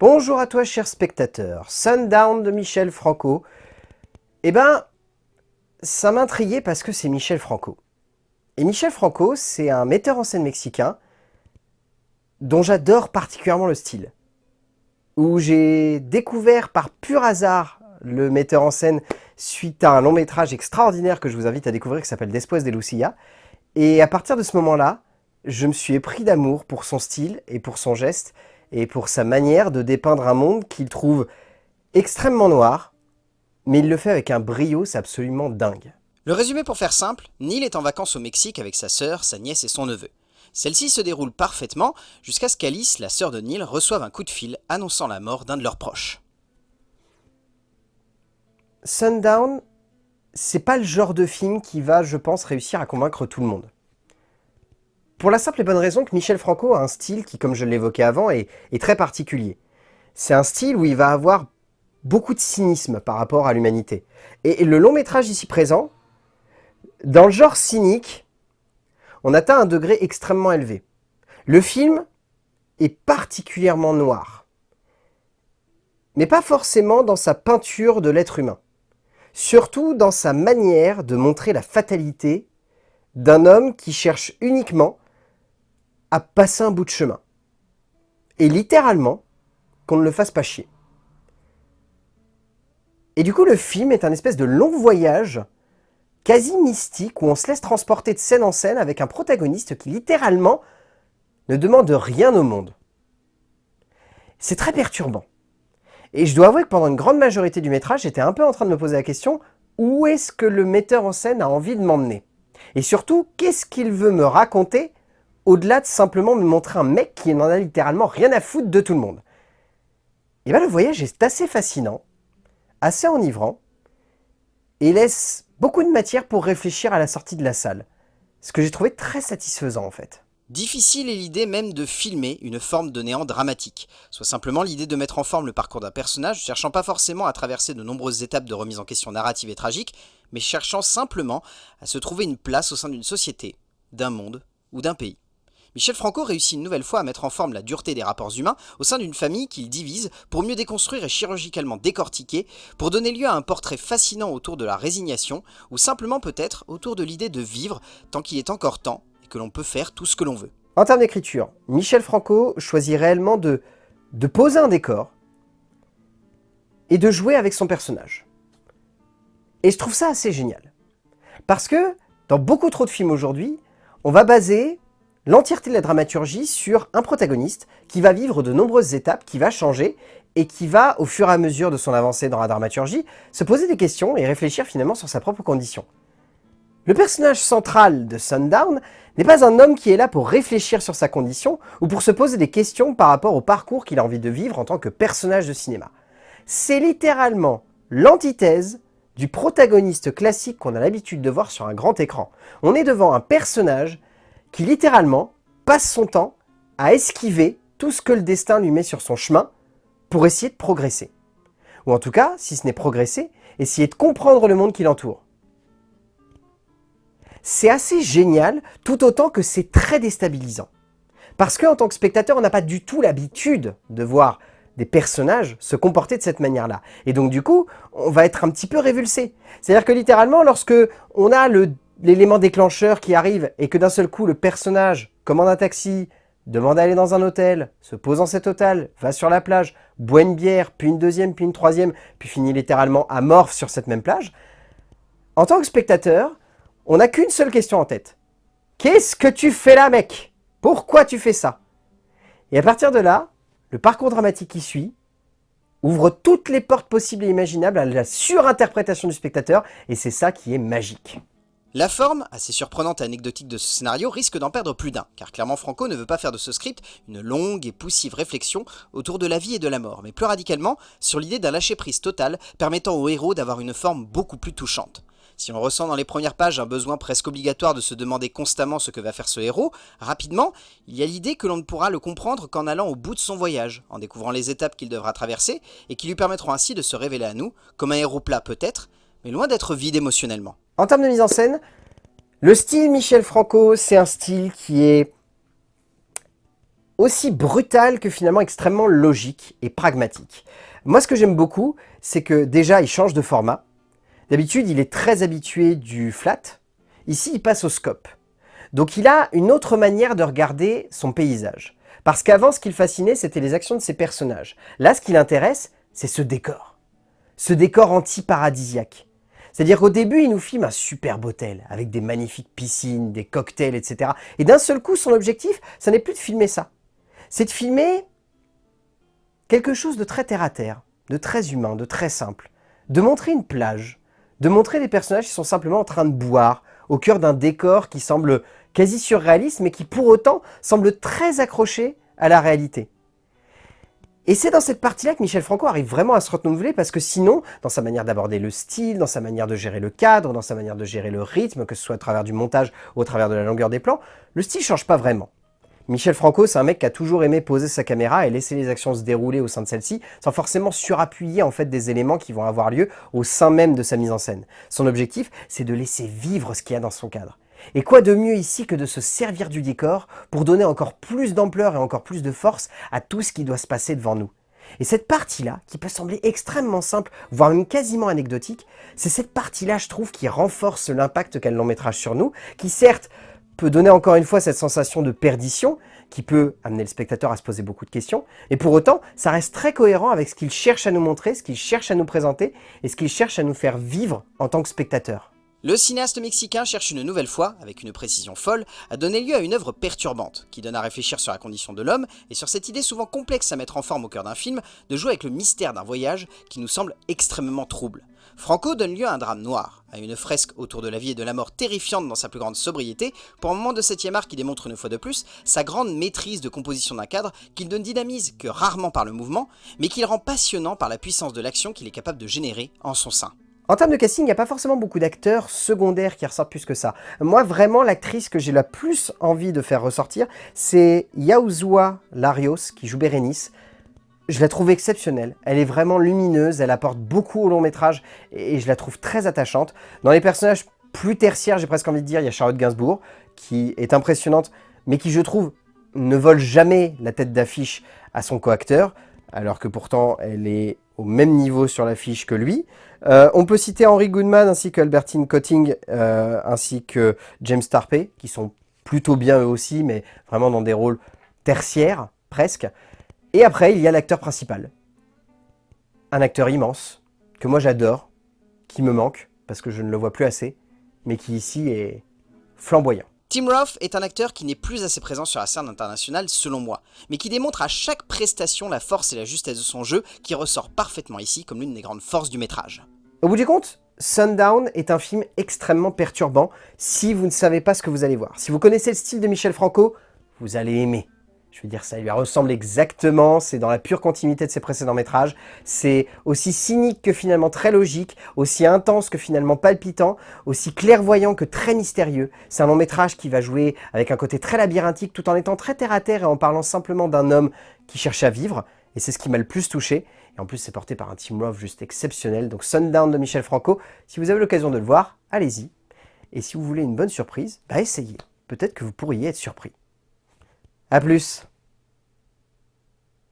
Bonjour à toi cher spectateur, Sundown de Michel Franco. Eh ben, ça m'intriguait parce que c'est Michel Franco. Et Michel Franco, c'est un metteur en scène mexicain dont j'adore particulièrement le style. Où j'ai découvert par pur hasard le metteur en scène suite à un long métrage extraordinaire que je vous invite à découvrir qui s'appelle Después de Lucia. Et à partir de ce moment-là, je me suis épris d'amour pour son style et pour son geste et pour sa manière de dépeindre un monde qu'il trouve extrêmement noir, mais il le fait avec un brio, c'est absolument dingue. Le résumé pour faire simple, Neil est en vacances au Mexique avec sa sœur, sa nièce et son neveu. Celle-ci se déroule parfaitement jusqu'à ce qu'Alice, la sœur de Neil, reçoive un coup de fil annonçant la mort d'un de leurs proches. Sundown, c'est pas le genre de film qui va, je pense, réussir à convaincre tout le monde. Pour la simple et bonne raison que Michel Franco a un style qui, comme je l'évoquais avant, est, très particulier. C'est un style où il va avoir beaucoup de cynisme par rapport à l'humanité. Et le long métrage ici présent, dans le genre cynique, on atteint un degré extrêmement élevé. Le film est particulièrement noir, mais pas forcément dans sa peinture de l'être humain, surtout dans sa manière de montrer la fatalité d'un homme qui cherche uniquement à passer un bout de chemin, et littéralement qu'on ne le fasse pas chier. Et du coup, le film est un espèce de long voyage quasi mystique où on se laisse transporter de scène en scène avec un protagoniste qui littéralement ne demande rien au monde. C'est très perturbant. Et je dois avouer que pendant une grande majorité du métrage, j'étais un peu en train de me poser la question où est-ce que le metteur en scène a envie de m'emmener? Et surtout, qu'est-ce qu'il veut me raconter au-delà de simplement me montrer un mec qui n'en a littéralement rien à foutre de tout le monde Et bien le voyage est assez fascinant, assez enivrant, et laisse beaucoup de matière pour réfléchir à la sortie de la salle. Ce que j'ai trouvé très satisfaisant en fait. Difficile est l'idée même de filmer une forme de néant dramatique, soit simplement l'idée de mettre en forme le parcours d'un personnage, cherchant pas forcément à traverser de nombreuses étapes de remise en question narrative et tragique, mais cherchant simplement à se trouver une place au sein d'une société, d'un monde ou d'un pays. Michel Franco réussit une nouvelle fois à mettre en forme la dureté des rapports humains au sein d'une famille qu'il divise pour mieux déconstruire et chirurgicalement décortiquer, pour donner lieu à un portrait fascinant autour de la résignation, ou simplement peut-être autour de l'idée de vivre tant qu'il est encore temps et que l'on peut faire tout ce que l'on veut. En termes d'écriture, Michel Franco choisit réellement de, de poser un décor et de jouer avec son personnage. Et je trouve ça assez génial. Parce que, dans beaucoup trop de films aujourd'hui, on va baser l'entièreté de la dramaturgie sur un protagoniste qui va vivre de nombreuses étapes, qui va changer et qui va, au fur et à mesure de son avancée dans la dramaturgie, se poser des questions et réfléchir finalement sur sa propre condition. Le personnage central de Sundown n'est pas un homme qui est là pour réfléchir sur sa condition ou pour se poser des questions par rapport au parcours qu'il a envie de vivre en tant que personnage de cinéma. C'est littéralement l'antithèse du protagoniste classique qu'on a l'habitude de voir sur un grand écran. On est devant un personnage qui littéralement passe son temps à esquiver tout ce que le destin lui met sur son chemin pour essayer de progresser. Ou en tout cas, si ce n'est progresser, essayer de comprendre le monde qui l'entoure. C'est assez génial, tout autant que c'est très déstabilisant. Parce qu'en tant que spectateur, on n'a pas du tout l'habitude de voir des personnages se comporter de cette manière-là. Et donc du coup, on va être un petit peu révulsé. C'est-à-dire que littéralement, lorsque on a le l'élément déclencheur qui arrive et que d'un seul coup le personnage commande un taxi, demande à aller dans un hôtel, se pose dans cet hôtel, va sur la plage, boit une bière, puis une deuxième, puis une troisième, puis finit littéralement amorphe sur cette même plage, en tant que spectateur, on n'a qu'une seule question en tête. Qu'est-ce que tu fais là, mec? Pourquoi tu fais ça? Et à partir de là, le parcours dramatique qui suit ouvre toutes les portes possibles et imaginables à la surinterprétation du spectateur, et c'est ça qui est magique. La forme, assez surprenante et anecdotique de ce scénario, risque d'en perdre plus d'un, car clairement Franco ne veut pas faire de ce script une longue et poussive réflexion autour de la vie et de la mort, mais plus radicalement sur l'idée d'un lâcher-prise total permettant au héros d'avoir une forme beaucoup plus touchante. Si on ressent dans les premières pages un besoin presque obligatoire de se demander constamment ce que va faire ce héros, rapidement, il y a l'idée que l'on ne pourra le comprendre qu'en allant au bout de son voyage, en découvrant les étapes qu'il devra traverser, et qui lui permettront ainsi de se révéler à nous, comme un héros plat peut-être, mais loin d'être vide émotionnellement. En termes de mise en scène, le style Michel Franco, c'est un style qui est aussi brutal que finalement extrêmement logique et pragmatique. Moi, ce que j'aime beaucoup, c'est que déjà, il change de format. D'habitude, il est très habitué du flat. Ici, il passe au scope. Donc il a une autre manière de regarder son paysage. Parce qu'avant, ce qui le fascinait, c'était les actions de ses personnages. Là, ce qui l'intéresse, c'est ce décor. Ce décor anti-paradisiaque. C'est-à-dire qu'au début, il nous filme un superbe hôtel, avec des magnifiques piscines, des cocktails, etc. Et d'un seul coup, son objectif, ça n'est plus de filmer ça. C'est de filmer quelque chose de très terre-à-terre, de très humain, de très simple. De montrer une plage, de montrer des personnages qui sont simplement en train de boire, au cœur d'un décor qui semble quasi surréaliste, mais qui pour autant semble très accroché à la réalité. Et c'est dans cette partie-là que Michel Franco arrive vraiment à se renouveler parce que sinon, dans sa manière d'aborder le style, dans sa manière de gérer le cadre, dans sa manière de gérer le rythme, que ce soit à travers du montage ou au travers de la longueur des plans, le style change pas vraiment. Michel Franco, c'est un mec qui a toujours aimé poser sa caméra et laisser les actions se dérouler au sein de celle-ci, sans forcément surappuyer en fait des éléments qui vont avoir lieu au sein même de sa mise en scène. Son objectif, c'est de laisser vivre ce qu'il y a dans son cadre. Et quoi de mieux ici que de se servir du décor pour donner encore plus d'ampleur et encore plus de force à tout ce qui doit se passer devant nous. Et cette partie-là, qui peut sembler extrêmement simple, voire même quasiment anecdotique, c'est cette partie-là, je trouve, qui renforce l'impact qu'a le long métrage sur nous, qui certes peut donner encore une fois cette sensation de perdition, qui peut amener le spectateur à se poser beaucoup de questions, et pour autant, ça reste très cohérent avec ce qu'il cherche à nous montrer, ce qu'il cherche à nous présenter, et ce qu'il cherche à nous faire vivre en tant que spectateur. Le cinéaste mexicain cherche une nouvelle fois, avec une précision folle, à donner lieu à une œuvre perturbante, qui donne à réfléchir sur la condition de l'homme, et sur cette idée souvent complexe à mettre en forme au cœur d'un film, de jouer avec le mystère d'un voyage qui nous semble extrêmement trouble. Franco donne lieu à un drame noir, à une fresque autour de la vie et de la mort terrifiante dans sa plus grande sobriété, pour un moment de 7ème art qui démontre une fois de plus sa grande maîtrise de composition d'un cadre qu'il ne dynamise que rarement par le mouvement, mais qu'il rend passionnant par la puissance de l'action qu'il est capable de générer en son sein. En termes de casting, il n'y a pas forcément beaucoup d'acteurs secondaires qui ressortent plus que ça. Moi, vraiment, l'actrice que j'ai la plus envie de faire ressortir, c'est Yauzua Larios, qui joue Bérénice. Je la trouve exceptionnelle, elle est vraiment lumineuse, elle apporte beaucoup au long métrage, et je la trouve très attachante. Dans les personnages plus tertiaires, j'ai presque envie de dire, il y a Charlotte Gainsbourg, qui est impressionnante, mais qui, je trouve, ne vole jamais la tête d'affiche à son coacteur, alors que pourtant, elle est au même niveau sur l'affiche que lui. Euh, on peut citer Henry Goodman ainsi que Albertine Cotting euh, ainsi que James Tarpey, qui sont plutôt bien eux aussi, mais vraiment dans des rôles tertiaires, presque. Et après, il y a l'acteur principal. Un acteur immense, que moi j'adore, qui me manque, parce que je ne le vois plus assez, mais qui ici est flamboyant. Tim Roth est un acteur qui n'est plus assez présent sur la scène internationale selon moi, mais qui démontre à chaque prestation la force et la justesse de son jeu qui ressort parfaitement ici comme l'une des grandes forces du métrage. Au bout du compte, Sundown est un film extrêmement perturbant si vous ne savez pas ce que vous allez voir. Si vous connaissez le style de Michel Franco, vous allez aimer. Je veux dire, ça lui ressemble exactement, c'est dans la pure continuité de ses précédents métrages. C'est aussi cynique que finalement très logique, aussi intense que finalement palpitant, aussi clairvoyant que très mystérieux. C'est un long métrage qui va jouer avec un côté très labyrinthique tout en étant très terre-à-terre et en parlant simplement d'un homme qui cherche à vivre. Et c'est ce qui m'a le plus touché. Et en plus, c'est porté par un Team Love juste exceptionnel. Donc Sundown de Michel Franco, si vous avez l'occasion de le voir, allez-y. Et si vous voulez une bonne surprise, bah essayez. Peut-être que vous pourriez être surpris. A plus